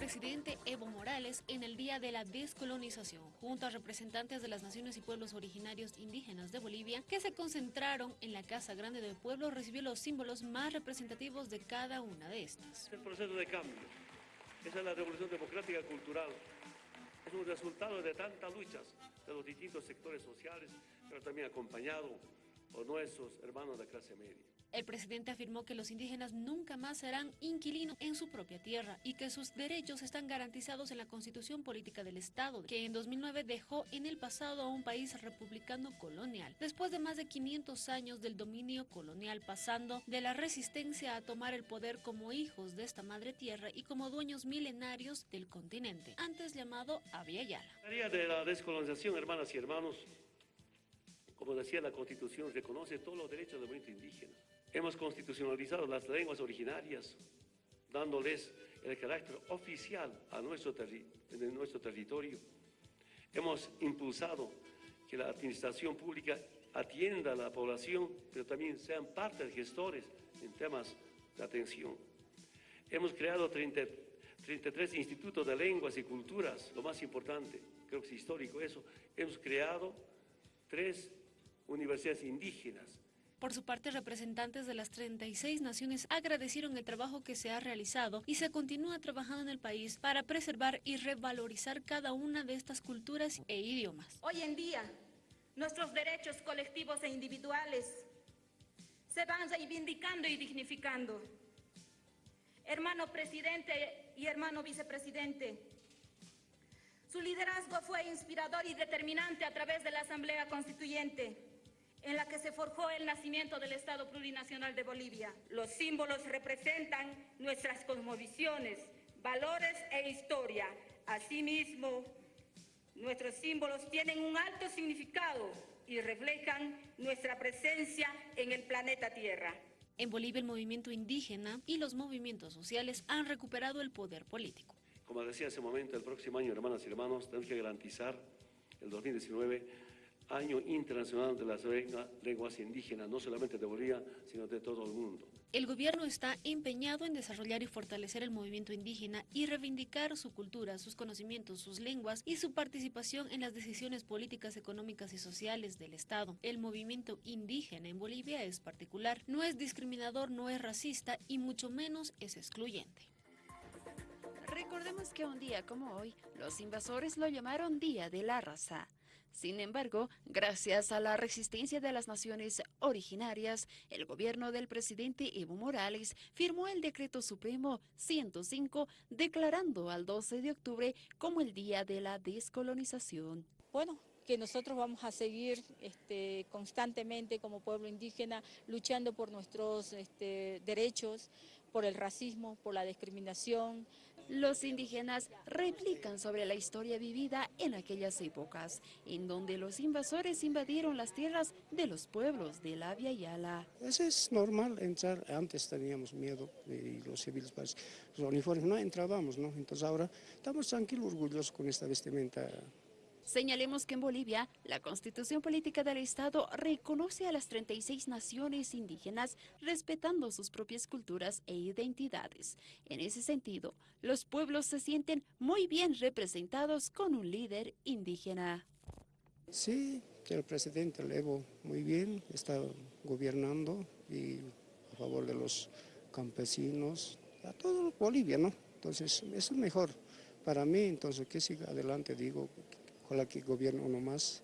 presidente Evo Morales en el Día de la Descolonización, junto a representantes de las naciones y pueblos originarios indígenas de Bolivia, que se concentraron en la Casa Grande del Pueblo, recibió los símbolos más representativos de cada una de estas. El proceso de cambio, esa es la revolución democrática cultural, es un resultado de tantas luchas de los distintos sectores sociales, pero también acompañado por nuestros hermanos de clase media. El presidente afirmó que los indígenas nunca más serán inquilinos en su propia tierra y que sus derechos están garantizados en la Constitución Política del Estado, que en 2009 dejó en el pasado a un país republicano colonial, después de más de 500 años del dominio colonial, pasando de la resistencia a tomar el poder como hijos de esta madre tierra y como dueños milenarios del continente, antes llamado Avia Yala. de la descolonización, hermanas y hermanos, como decía la Constitución, reconoce todos los derechos del movimiento indígena. Hemos constitucionalizado las lenguas originarias, dándoles el carácter oficial a nuestro, nuestro territorio. Hemos impulsado que la administración pública atienda a la población, pero también sean parte de gestores en temas de atención. Hemos creado 33 institutos de lenguas y culturas, lo más importante, creo que es histórico eso. Hemos creado tres universidades indígenas. Por su parte, representantes de las 36 naciones agradecieron el trabajo que se ha realizado y se continúa trabajando en el país para preservar y revalorizar cada una de estas culturas e idiomas. Hoy en día, nuestros derechos colectivos e individuales se van reivindicando y dignificando. Hermano presidente y hermano vicepresidente, su liderazgo fue inspirador y determinante a través de la Asamblea Constituyente en la que se forjó el nacimiento del Estado Plurinacional de Bolivia. Los símbolos representan nuestras cosmovisiones, valores e historia. Asimismo, nuestros símbolos tienen un alto significado y reflejan nuestra presencia en el planeta Tierra. En Bolivia el movimiento indígena y los movimientos sociales han recuperado el poder político. Como decía hace un momento, el próximo año, hermanas y hermanos, tenemos que garantizar el 2019 Año Internacional de las Lenguas Indígenas, no solamente de Bolivia, sino de todo el mundo. El gobierno está empeñado en desarrollar y fortalecer el movimiento indígena y reivindicar su cultura, sus conocimientos, sus lenguas y su participación en las decisiones políticas, económicas y sociales del Estado. El movimiento indígena en Bolivia es particular, no es discriminador, no es racista y mucho menos es excluyente. Recordemos que un día como hoy, los invasores lo llamaron Día de la Raza. Sin embargo, gracias a la resistencia de las naciones originarias, el gobierno del presidente Evo Morales firmó el Decreto Supremo 105 declarando al 12 de octubre como el Día de la Descolonización. Bueno, que nosotros vamos a seguir este, constantemente como pueblo indígena luchando por nuestros este, derechos, por el racismo, por la discriminación. Los indígenas replican sobre la historia vivida en aquellas épocas, en donde los invasores invadieron las tierras de los pueblos de la Via Yala. Eso es normal entrar, antes teníamos miedo y los civiles, pues, los uniformes no entrábamos, ¿no? Entonces ahora estamos tranquilos, orgullosos con esta vestimenta Señalemos que en Bolivia, la Constitución Política del Estado reconoce a las 36 naciones indígenas respetando sus propias culturas e identidades. En ese sentido, los pueblos se sienten muy bien representados con un líder indígena. Sí, el presidente Evo muy bien, está gobernando y a favor de los campesinos, a todo Bolivia, ¿no? Entonces, es mejor para mí, entonces que siga adelante, digo, Ojalá que gobierne uno más